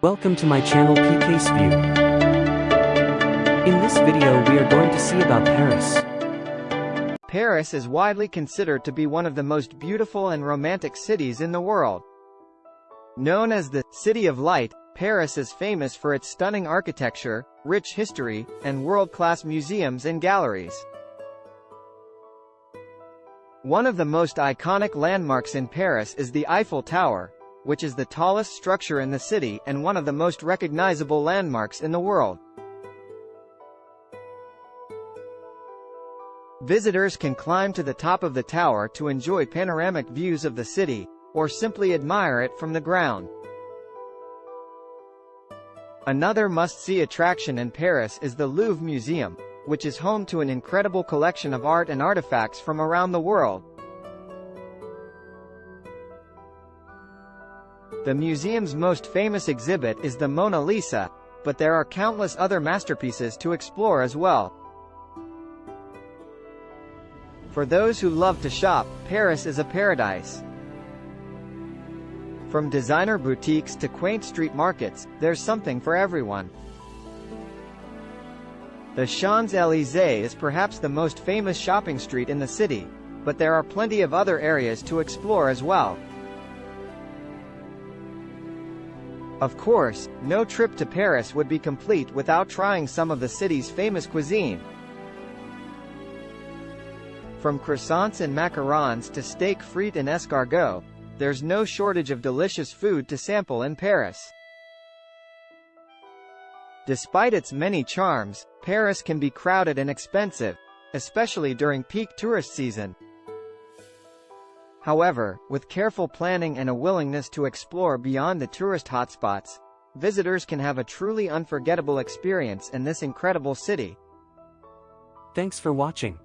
Welcome to my channel PK's View. In this video we are going to see about Paris. Paris is widely considered to be one of the most beautiful and romantic cities in the world. Known as the City of Light, Paris is famous for its stunning architecture, rich history, and world-class museums and galleries. One of the most iconic landmarks in Paris is the Eiffel Tower, which is the tallest structure in the city and one of the most recognizable landmarks in the world. Visitors can climb to the top of the tower to enjoy panoramic views of the city, or simply admire it from the ground. Another must-see attraction in Paris is the Louvre Museum, which is home to an incredible collection of art and artifacts from around the world. The museum's most famous exhibit is the Mona Lisa, but there are countless other masterpieces to explore as well. For those who love to shop, Paris is a paradise. From designer boutiques to quaint street markets, there's something for everyone. The Champs-Élysées is perhaps the most famous shopping street in the city, but there are plenty of other areas to explore as well. Of course, no trip to Paris would be complete without trying some of the city's famous cuisine. From croissants and macarons to steak frites and escargot, there's no shortage of delicious food to sample in Paris. Despite its many charms, Paris can be crowded and expensive, especially during peak tourist season. However, with careful planning and a willingness to explore beyond the tourist hotspots, visitors can have a truly unforgettable experience in this incredible city. Thanks for watching.